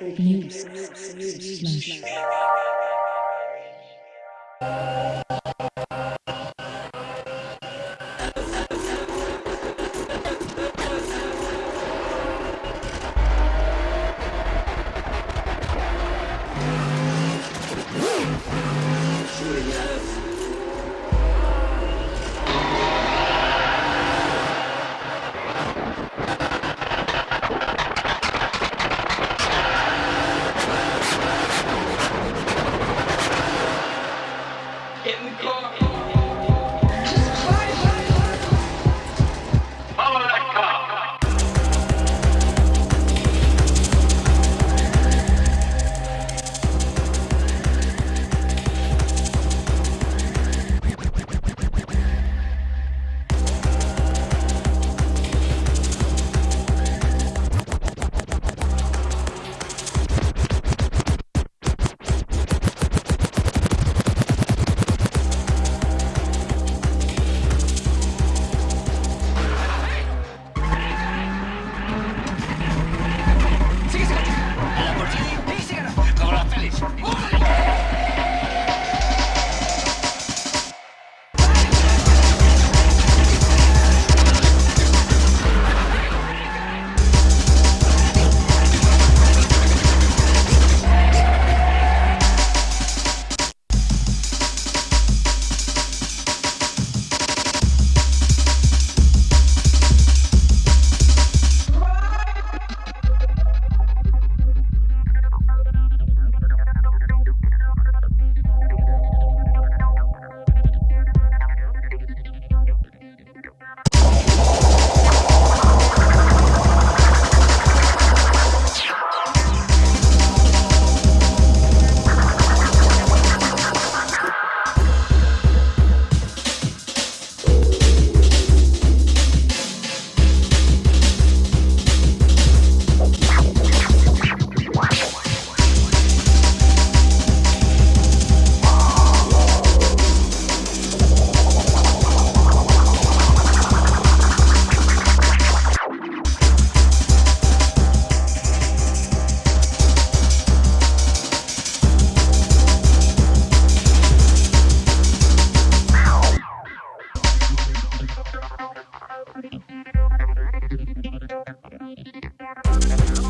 News. Slash. Thank you.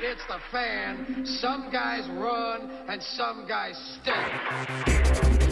Shit hits the fan, some guys run and some guys stay.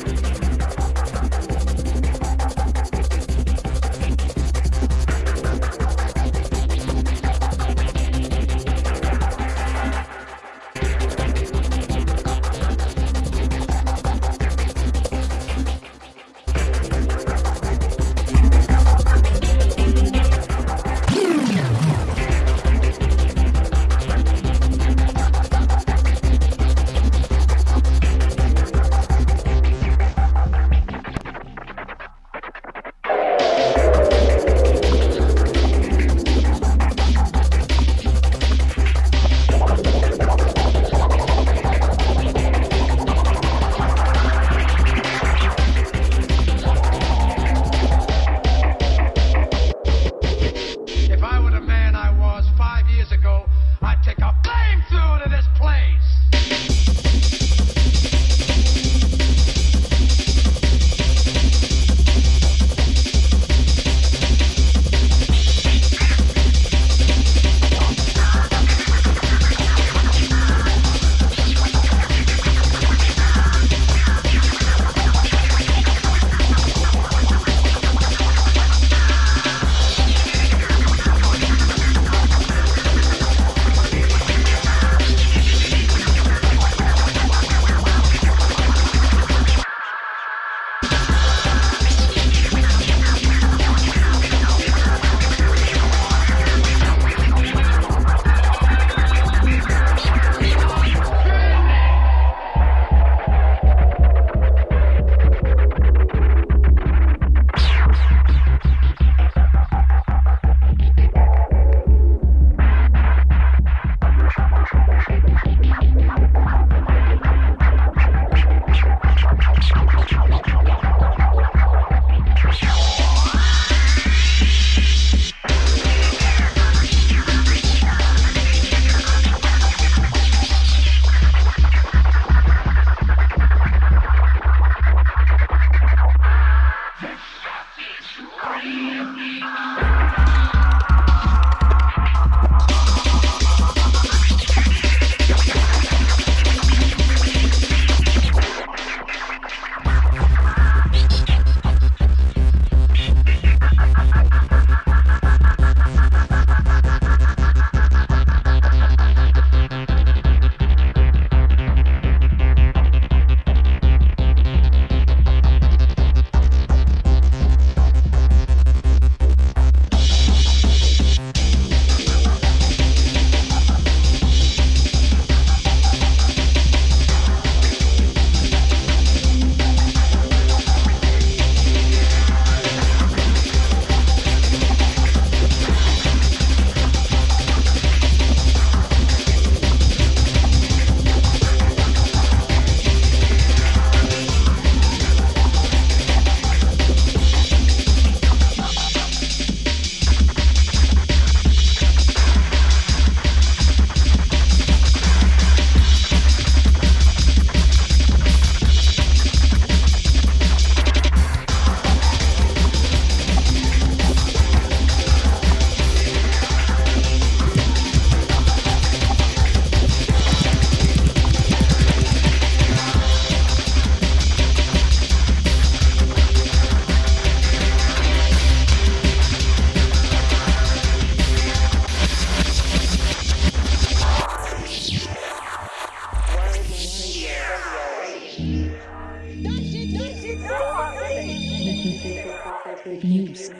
News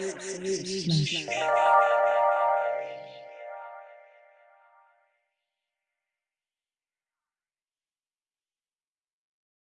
slash